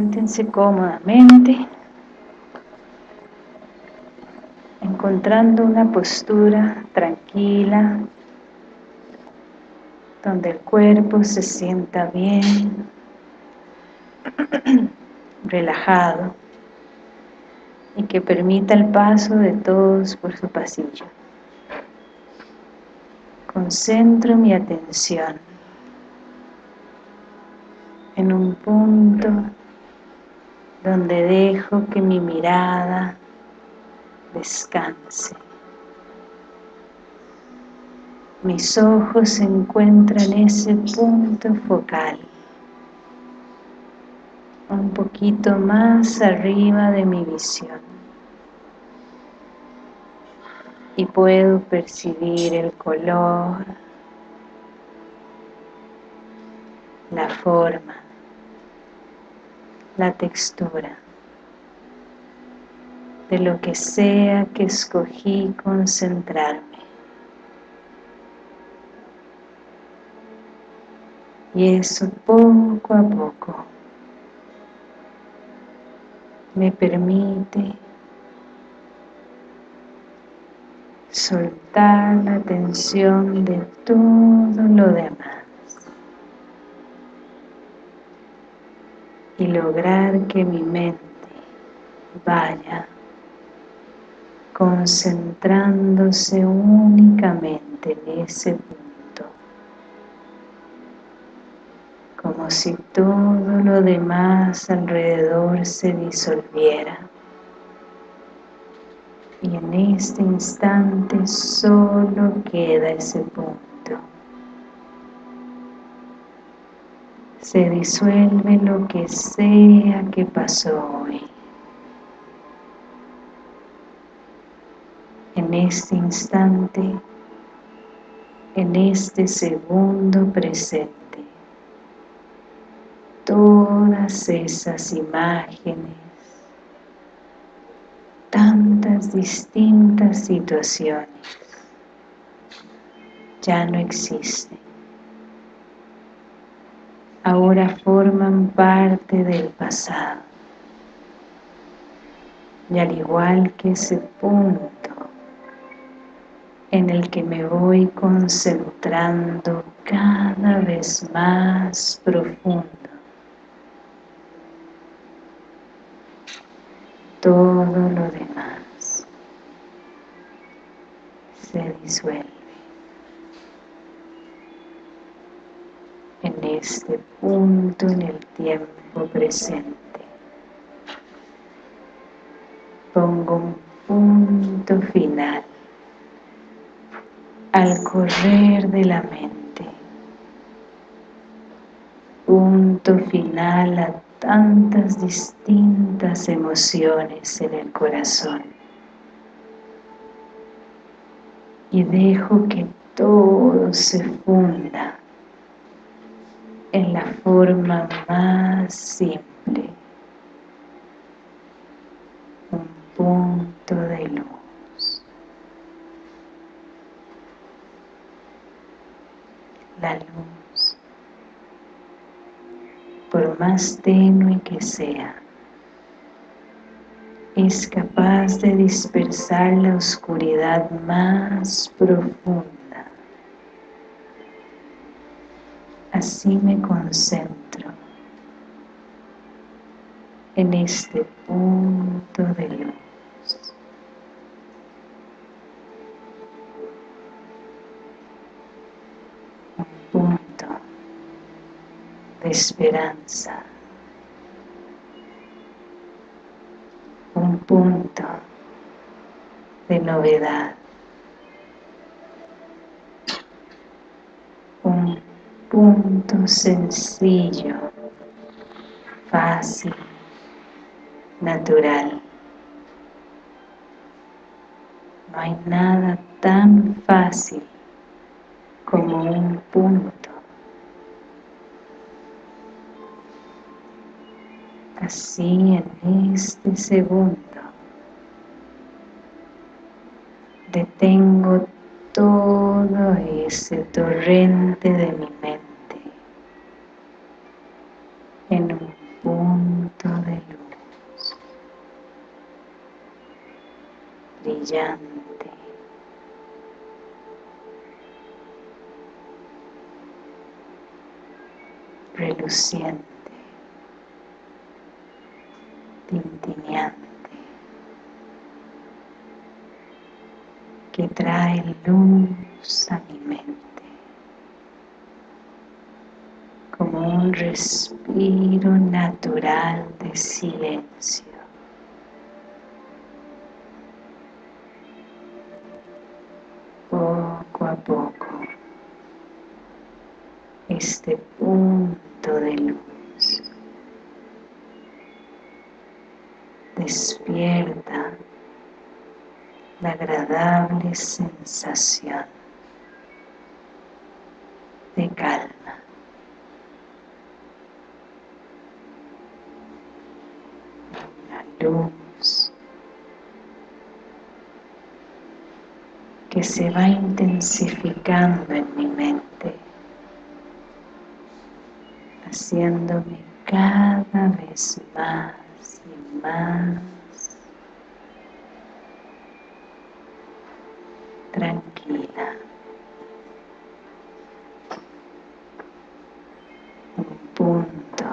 Siéntense cómodamente, encontrando una postura tranquila, donde el cuerpo se sienta bien, relajado y que permita el paso de todos por su pasillo. Concentro mi atención en un punto donde dejo que mi mirada descanse. Mis ojos encuentran en ese punto focal, un poquito más arriba de mi visión. Y puedo percibir el color, la forma, la textura de lo que sea que escogí concentrarme. Y eso poco a poco me permite soltar la tensión de todo lo demás y lograr que mi mente vaya concentrándose únicamente en ese punto como si todo lo demás alrededor se disolviera. Y en este instante solo queda ese punto. Se disuelve lo que sea que pasó hoy. En este instante, en este segundo presente, todas esas imágenes, tantas distintas situaciones ya no existen. Ahora forman parte del pasado. Y al igual que ese punto en el que me voy concentrando cada vez más profundo todo lo demás se disuelve en este punto en el tiempo presente. Pongo un punto final al correr de la mente. Punto final a tantas distintas emociones en el corazón. Y dejo que todo se funda en la forma más simple. Un punto de luz. La luz. Por más tenue que sea, es capaz de dispersar la oscuridad más profunda. Así me concentro en este punto de luz. de esperanza, un punto de novedad, un punto sencillo, fácil, natural. No hay nada tan fácil como un punto así en este segundo detengo todo ese torrente de mi mente brillante, reluciente, tintineante, que trae luz a mi mente. como un respiro natural de silencio. Este punto de luz despierta la agradable sensación de calma. luz que se va intensificando en mi mente, haciéndome cada vez más y más tranquila. Un punto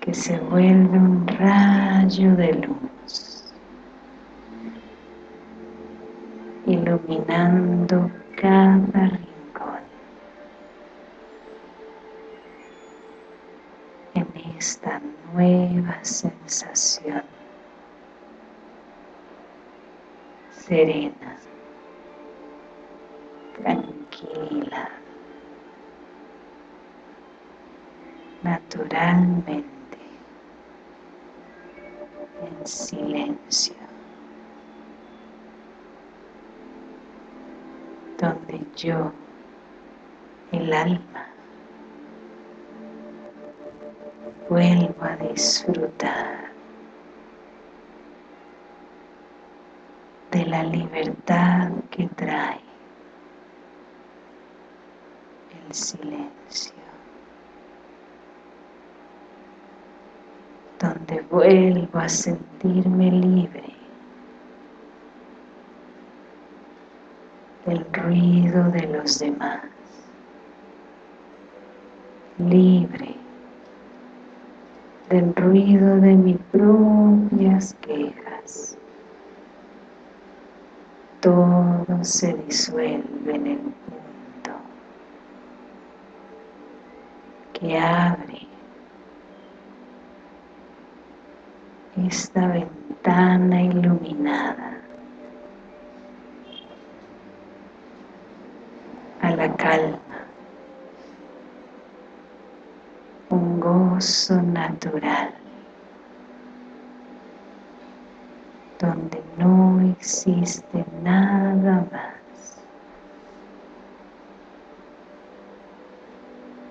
que se vuelve un rayo de luz, iluminando cada rincón. En esta nueva sensación serena, tranquila, naturalmente en silencio, donde yo, el alma, vuelvo a disfrutar de la libertad que trae el silencio. donde vuelvo a sentirme libre del ruido de los demás, libre del ruido de mis propias quejas. Todo se disuelve en el punto que abre esta ventana iluminada a la calma, un gozo natural donde no existe nada más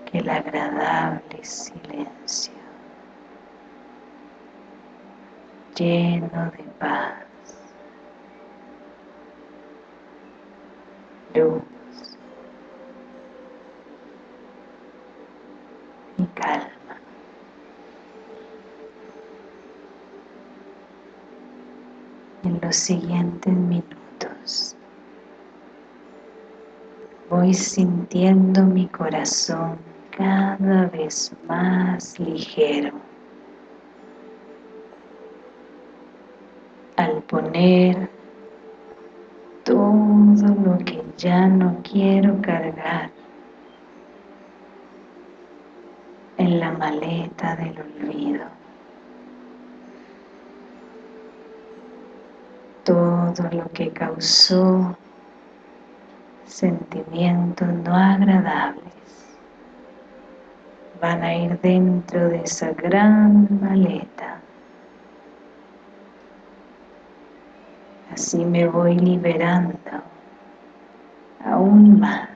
que el agradable silencio. lleno de paz, y calma. En los siguientes minutos voy sintiendo mi corazón cada vez más ligero al poner todo lo que ya no quiero cargar en la maleta del olvido. Todo lo que causó sentimientos no agradables. Van a ir dentro de esa gran maleta. Así me voy liberando aún más,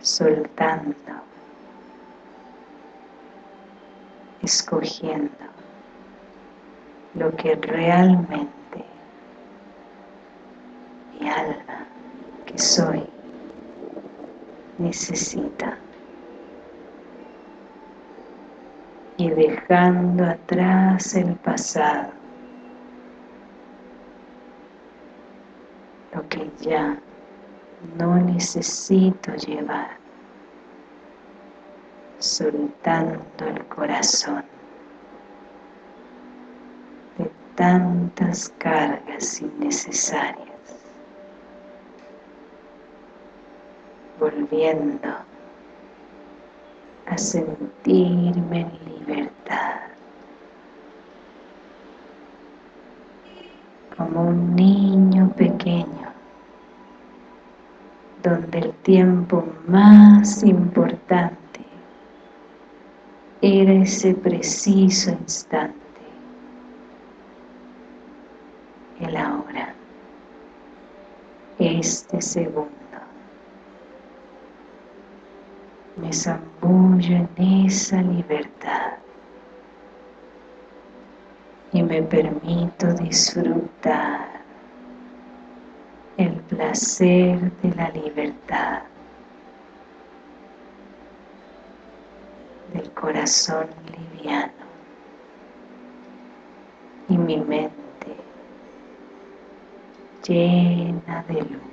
soltando, escogiendo lo que realmente soy necesita. Y dejando atrás el pasado, lo que ya no necesito llevar, soltando el corazón de tantas cargas innecesarias. Volviendo a sentirme en libertad, como un niño pequeño, donde el tiempo más importante era ese preciso instante, el ahora, este segundo. Me zambullo en esa libertad y me permito disfrutar el placer de la libertad del corazón liviano y mi mente llena de luz.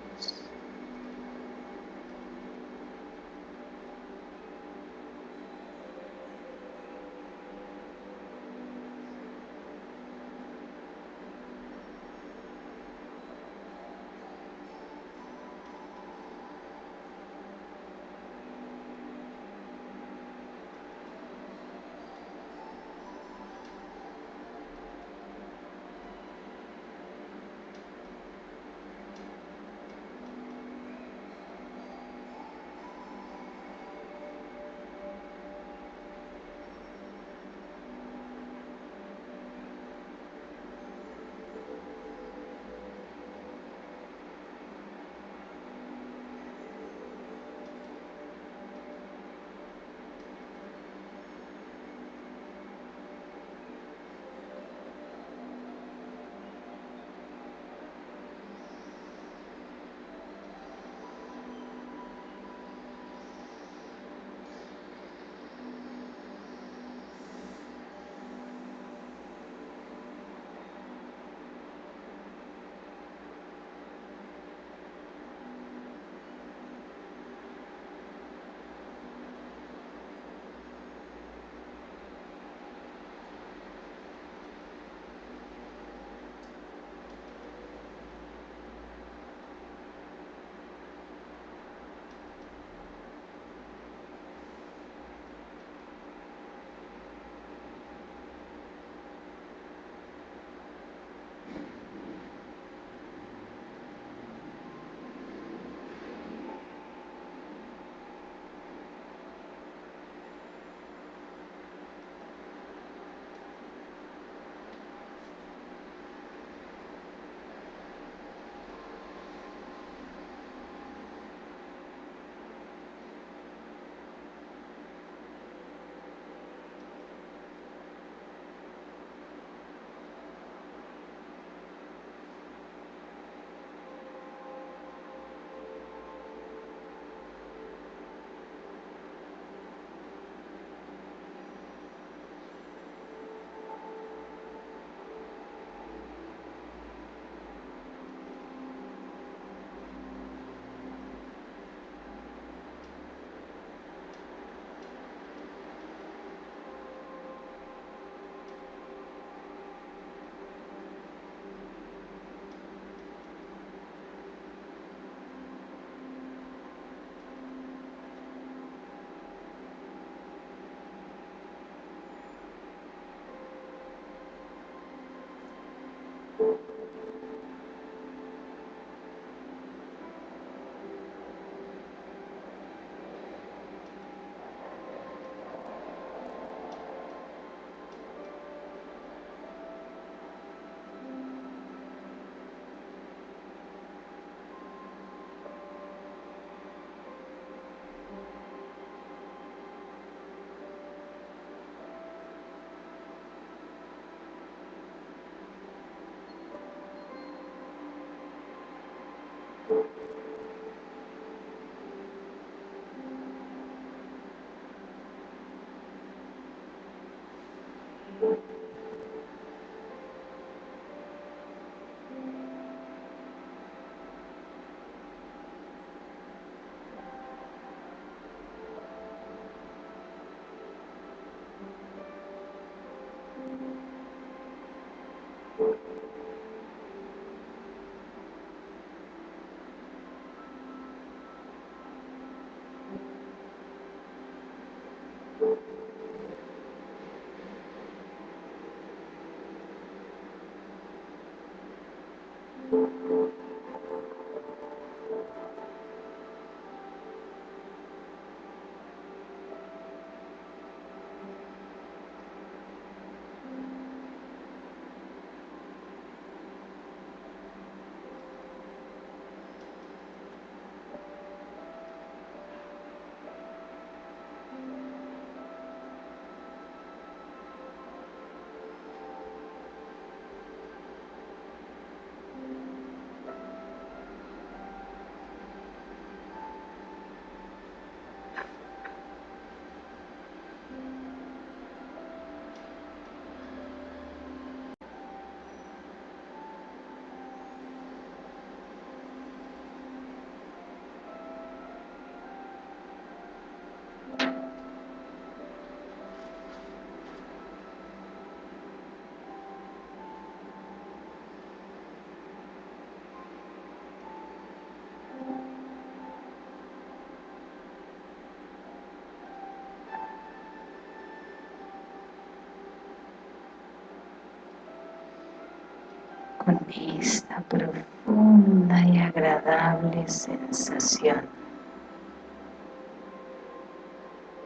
Con esta profunda y agradable sensación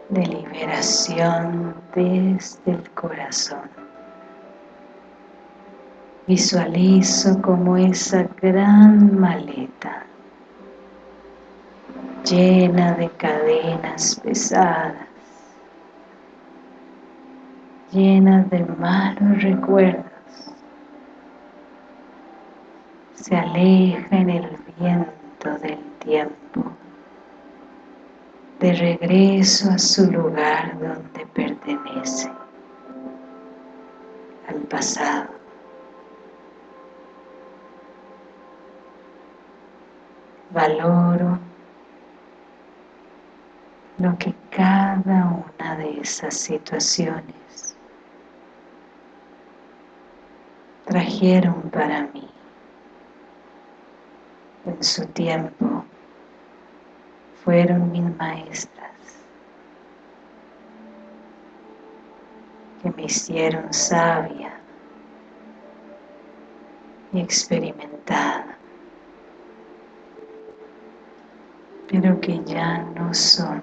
de liberación desde el corazón. Visualizo como esa gran maleta llena de cadenas pesadas, llenas de malos recuerdos, se aleja en el viento del tiempo, de regreso a su lugar donde pertenece, al pasado. Valoro lo que cada una de esas situaciones trajeron para mí en su tiempo fueron mis maestras que me hicieron sabia y experimentada pero que ya no son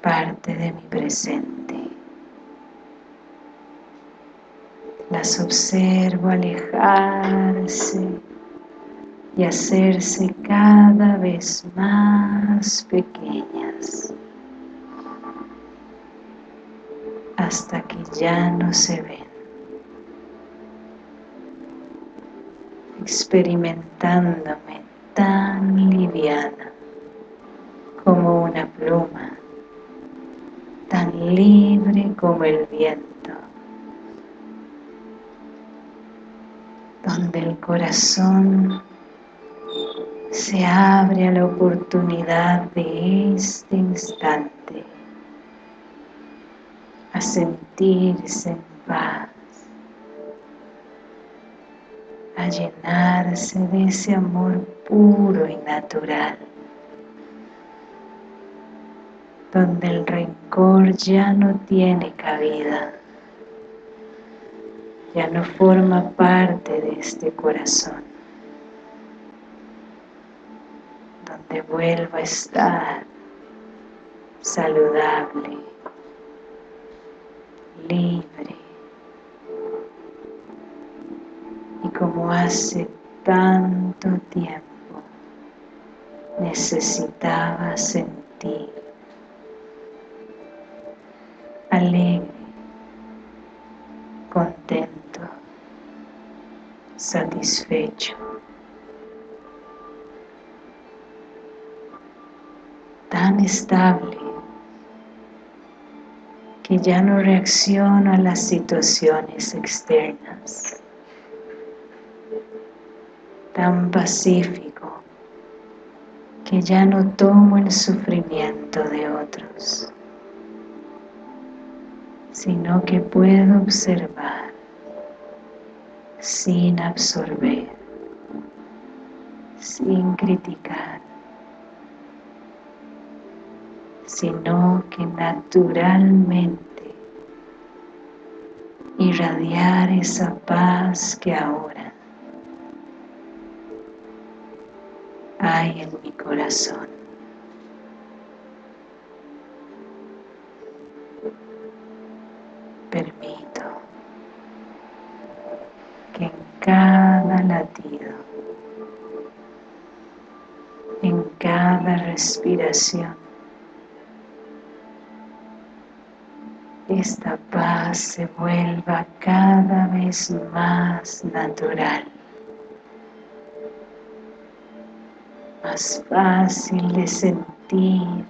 parte de mi presente las observo alejarse y hacerse cada vez más pequeñas hasta que ya no se ven. Experimentándome tan liviana como una pluma tan libre como el viento donde el corazón se abre a la oportunidad de este instante a sentirse en paz a llenarse de ese amor puro y natural donde el rencor ya no tiene cabida ya no forma parte de este corazón. Donde vuelva a estar saludable libre. Y como hace tanto tiempo necesitaba sentir alegre satisfecho. Tan estable que ya no reacciono a las situaciones externas. Tan pacífico que ya no tomo el sufrimiento de otros, sino que puedo observar sin absorber, sin criticar, sino que naturalmente irradiar esa paz que ahora hay en mi corazón. Respiración, esta paz se vuelva cada vez más natural, más fácil de sentir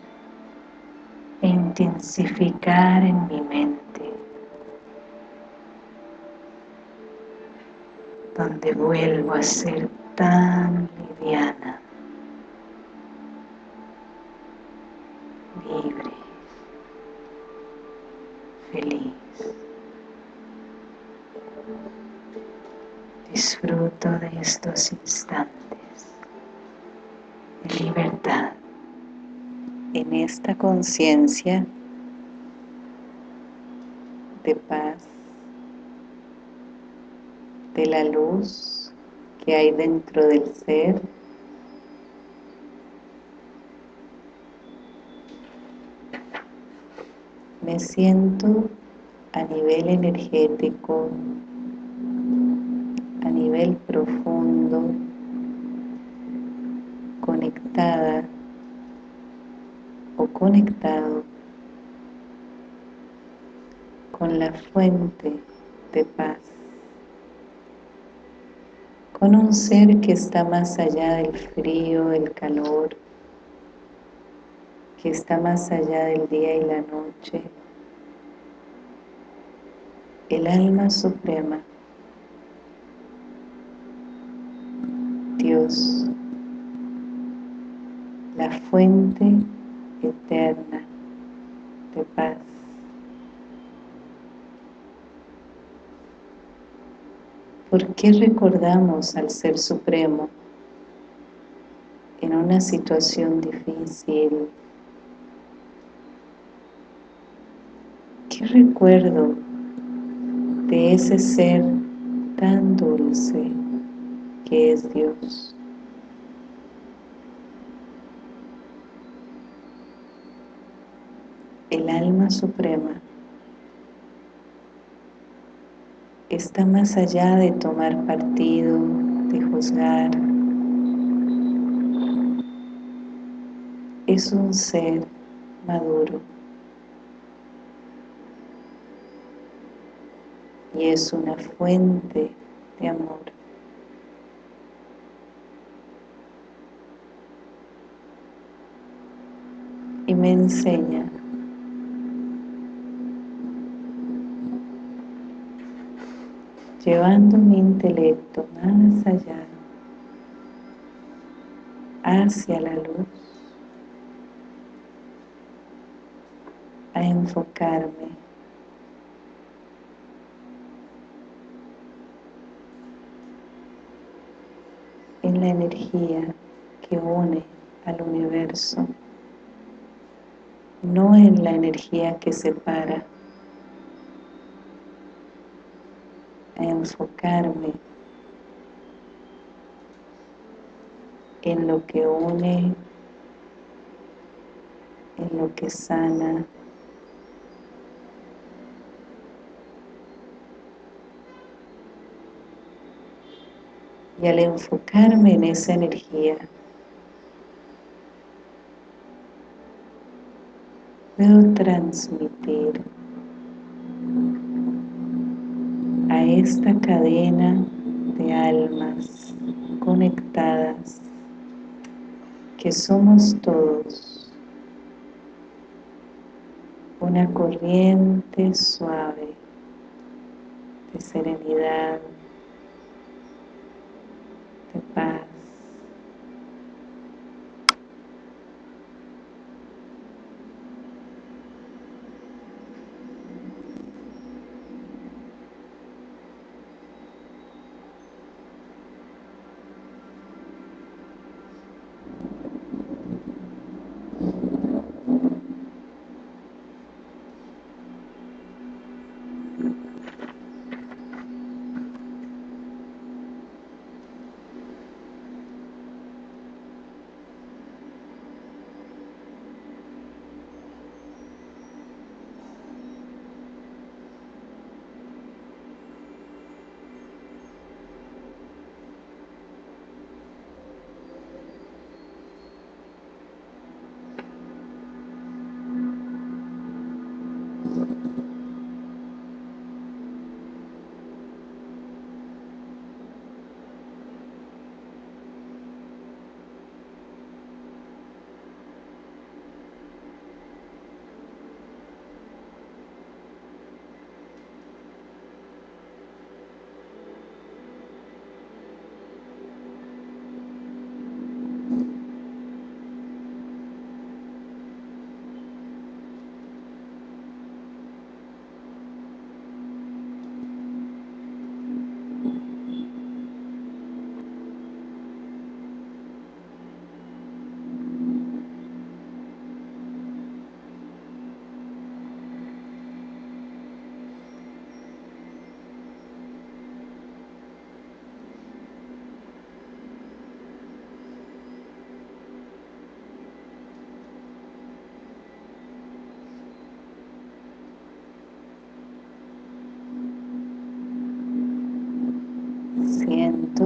e intensificar en mi mente, donde vuelvo a ser tan liviana, libre feliz. Disfruto de estos instantes de libertad. En esta conciencia de paz, de la luz que hay dentro del ser, me siento a nivel energético, a nivel profundo, conectada o conectado con la fuente de paz, con un ser que está más allá del frío, el calor, que está más allá del día y la noche, el alma suprema, Dios, la fuente eterna de paz. ¿Por qué recordamos al Ser Supremo en una situación difícil, ¿Qué recuerdo de ese ser tan dulce que es Dios? El alma suprema está más allá de tomar partido, de juzgar. Es un ser maduro. Y es una fuente de amor. Y me enseña llevando mi intelecto más allá hacia la luz a enfocarme la energía que une al universo, no en la energía que separa, a enfocarme en lo que une, en lo que sana, y al enfocarme en esa energía puedo transmitir a esta cadena de almas conectadas que somos todos una corriente suave de serenidad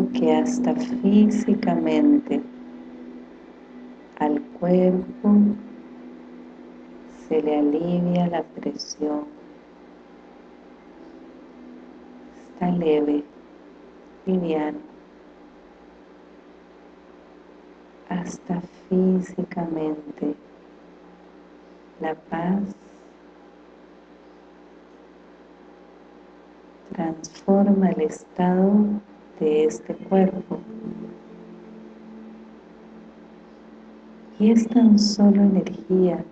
Que hasta físicamente al cuerpo se le alivia la presión. Está leve, liviano. Hasta físicamente la paz transforma el estado de este cuerpo. Y es tan solo energía,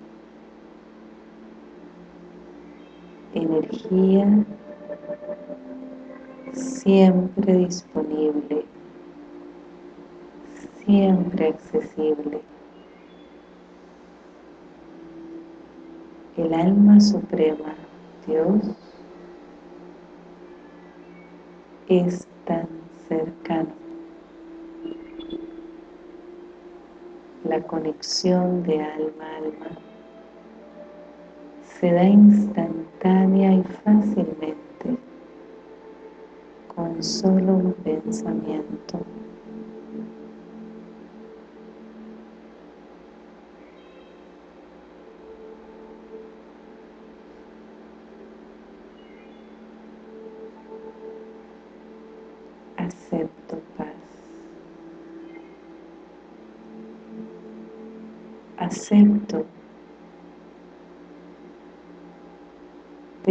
energía siempre disponible, siempre accesible. El alma suprema, Dios, es cercano. La conexión de alma a alma se da instantánea y fácilmente con solo un pensamiento.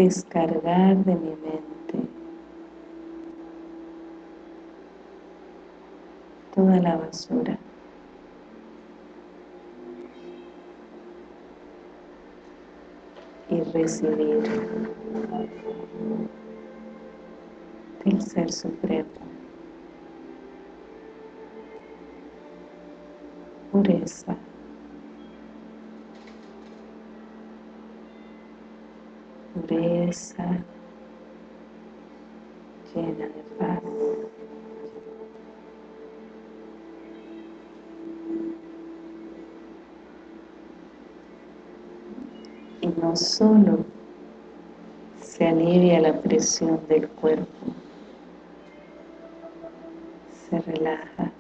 Descargar de mi mente toda la basura. y recibir del Ser Supremo pureza. Pureza llena de paz. Solo se alivia la presión del cuerpo, se relaja.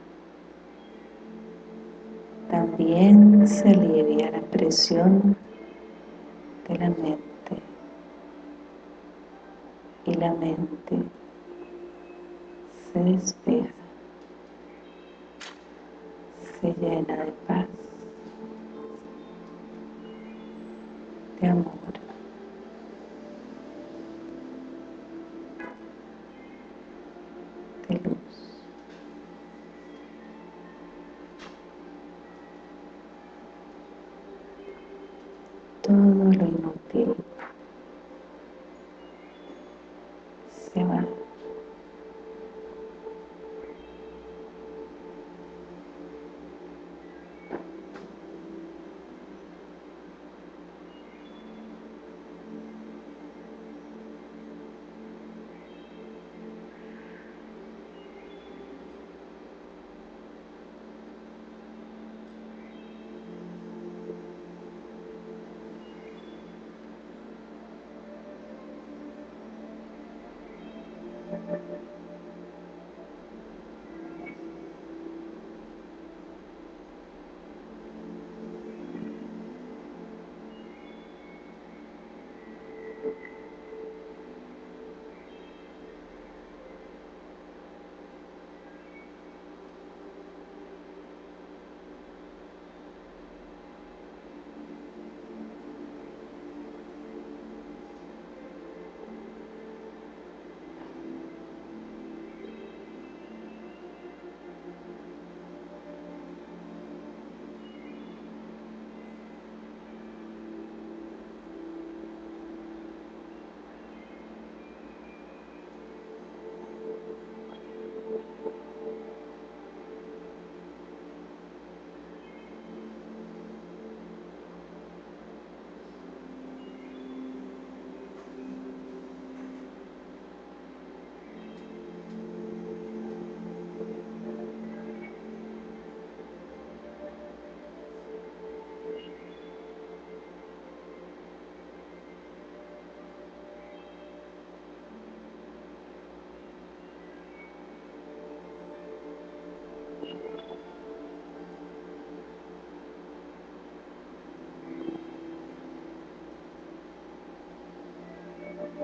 También se alivia la presión de la mente. Y la mente se despeja, se llena de paz, de amor.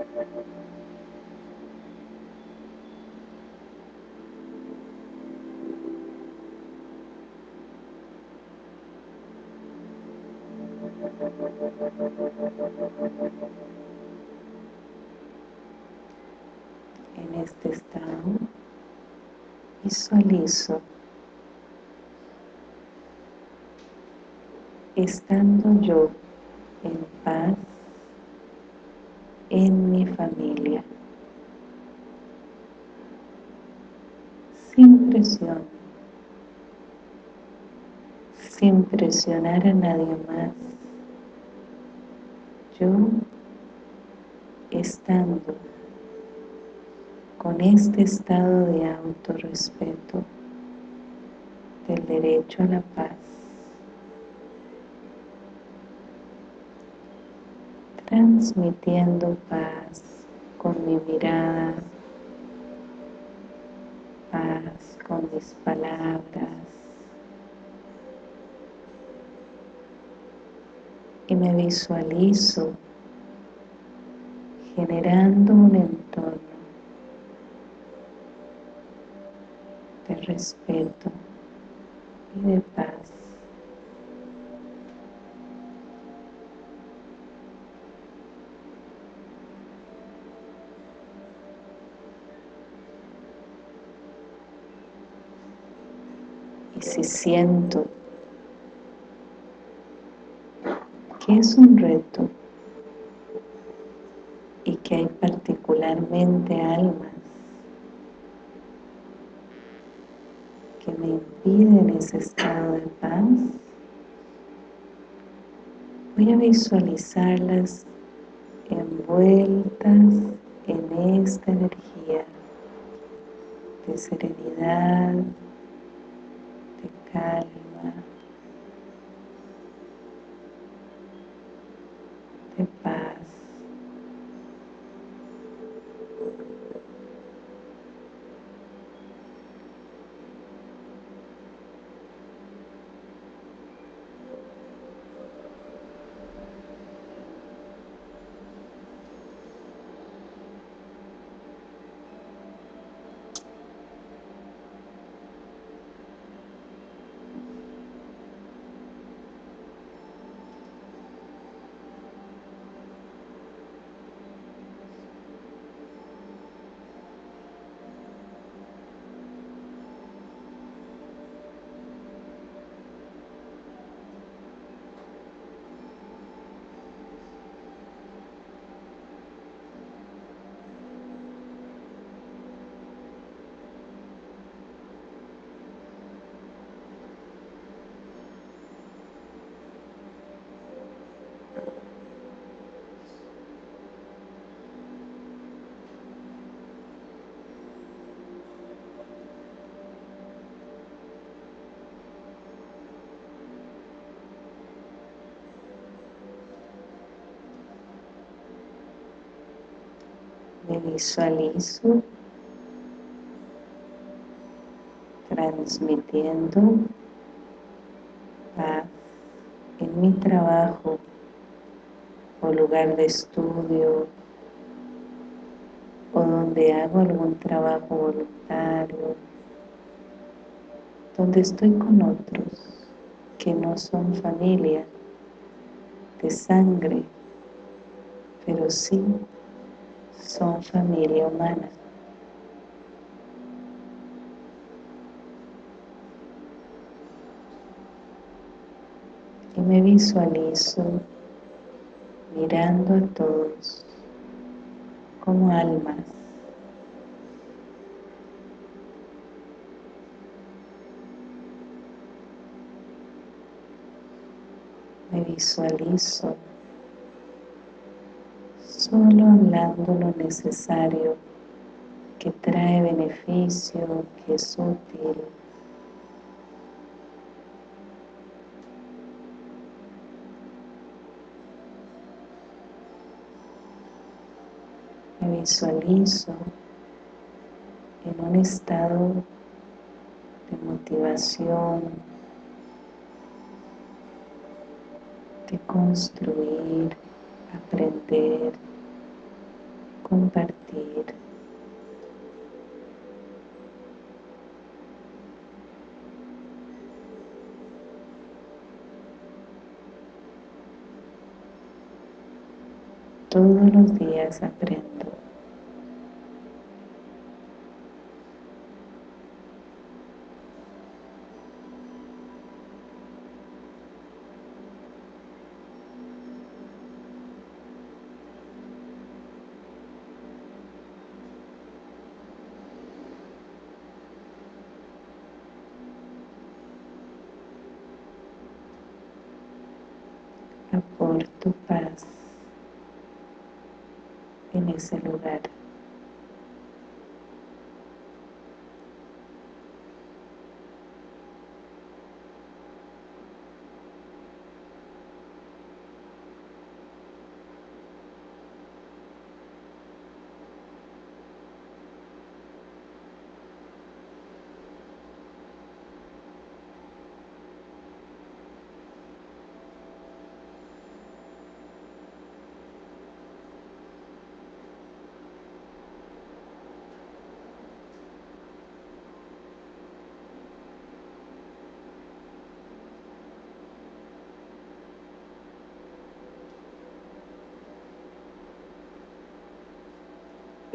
En este estado visualizo estando yo en paz en mi familia, sin presión, sin presionar a nadie más, yo estando con este estado de autorrespeto del derecho a la paz transmitiendo paz con mi mirada, paz con mis palabras y me visualizo generando un entorno de respeto y de paz. Y si siento que es un reto y que hay particularmente almas que me impiden ese estado de paz, voy a visualizarlas envueltas en esta energía de serenidad, calma, de paz. Visualizo transmitiendo paz en mi trabajo o lugar de estudio o donde hago algún trabajo voluntario donde estoy con otros que no son familia de sangre pero sí son familia humana. Y me visualizo mirando a todos como almas. Me visualizo solo hablando lo necesario que trae beneficio, que es útil. Me visualizo en un estado de motivación, de construir, aprender, compartir. Todos los días aprendo.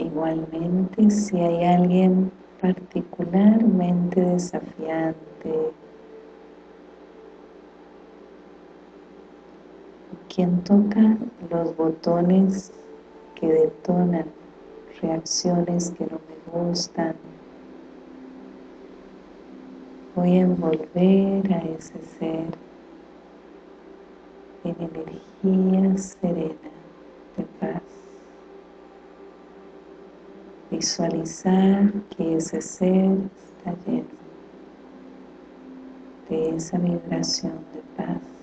Igualmente, si hay alguien particularmente desafiante, quien toca los botones que detonan reacciones que no me gustan, voy a envolver a ese ser en energía serena de paz visualizar que ese ser está lleno de esa vibración de paz.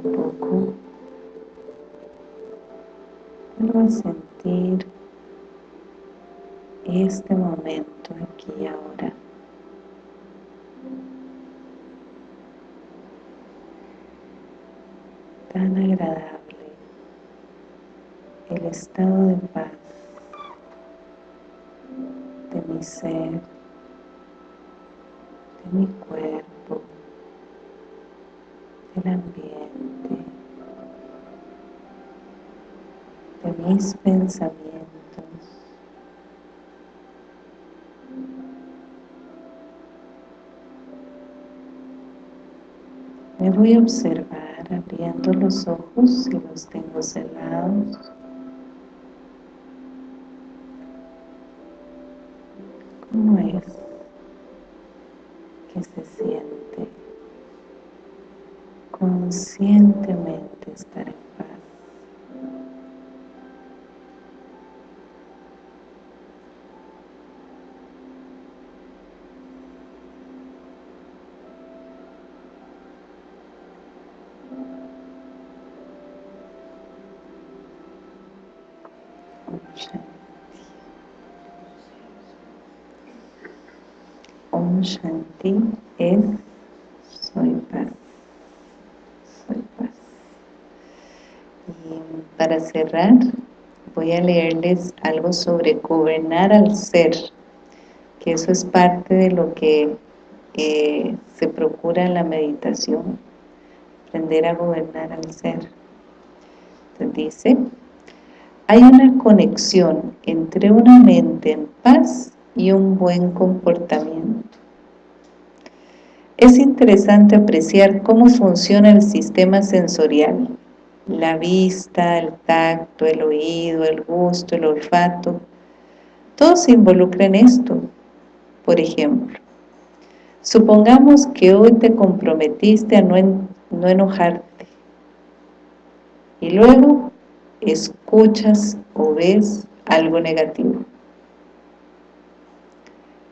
Poco a a sentir este momento aquí y ahora. Tan agradable. El estado de paz de mi ser, de mi cuerpo, del ambiente, de mis pensamientos. Me voy a observar abriendo los ojos si los tengo cerrados. ¿Cómo es que se siente conscientemente estar en paz? Om Shanti es soy paz, soy paz. Y cerrar, voy a leerles algo sobre gobernar al ser, que eso es parte de lo que eh, se procura en la meditación, aprender a gobernar al ser. Dice, hay una conexión entre una mente en paz y un buen comportamiento. Es interesante apreciar cómo funciona el sistema sensorial, la vista, el tacto, el oído, el gusto, el olfato, todos se involucran en esto. Por ejemplo, supongamos que hoy te comprometiste a no, no enojarte y luego escuchas o ves algo negativo.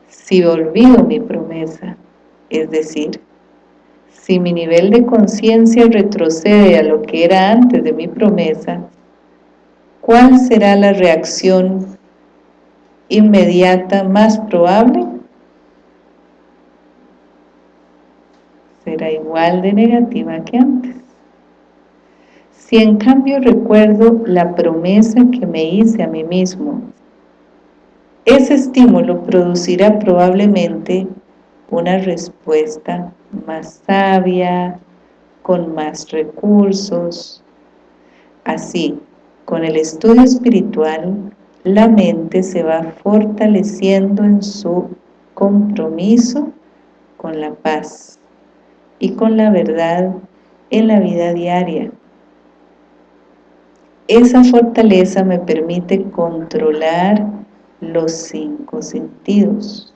Si olvido mi promesa, es decir, si mi nivel de conciencia retrocede a lo que era antes de mi promesa, ¿cuál será la reacción inmediata más probable? Será igual de negativa que antes. Si en cambio recuerdo la promesa que me hice a mí mismo, ese estímulo producirá probablemente una respuesta más sabia, con más recursos. Así, con el estudio espiritual, la mente se va fortaleciendo en su compromiso con la paz y con la verdad en la vida diaria. Esa fortaleza me permite controlar los cinco sentidos.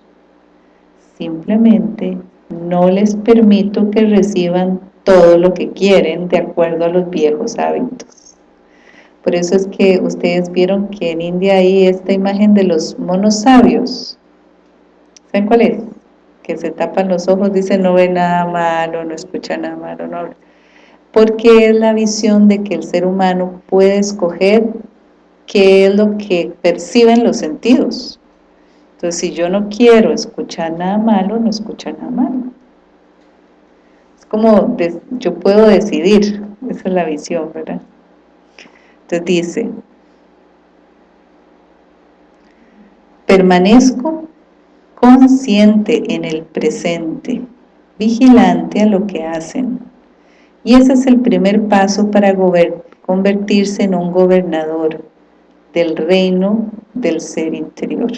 Simplemente no les permito que reciban todo lo que quieren de acuerdo a los viejos hábitos. Por eso es que ustedes vieron que en India hay esta imagen de los monos sabios. ¿Saben cuál es? Que se tapan los ojos, dicen no ve nada malo, no escucha nada malo, no porque es la visión de que el ser humano puede escoger qué es lo que perciben los sentidos. Entonces, si yo no quiero escuchar nada malo, no escucho nada malo. Es como, yo puedo decidir, esa es la visión, ¿verdad? Entonces dice, permanezco consciente en el presente, vigilante a lo que hacen, y ese es el primer paso para convertirse en un gobernador del reino del ser interior.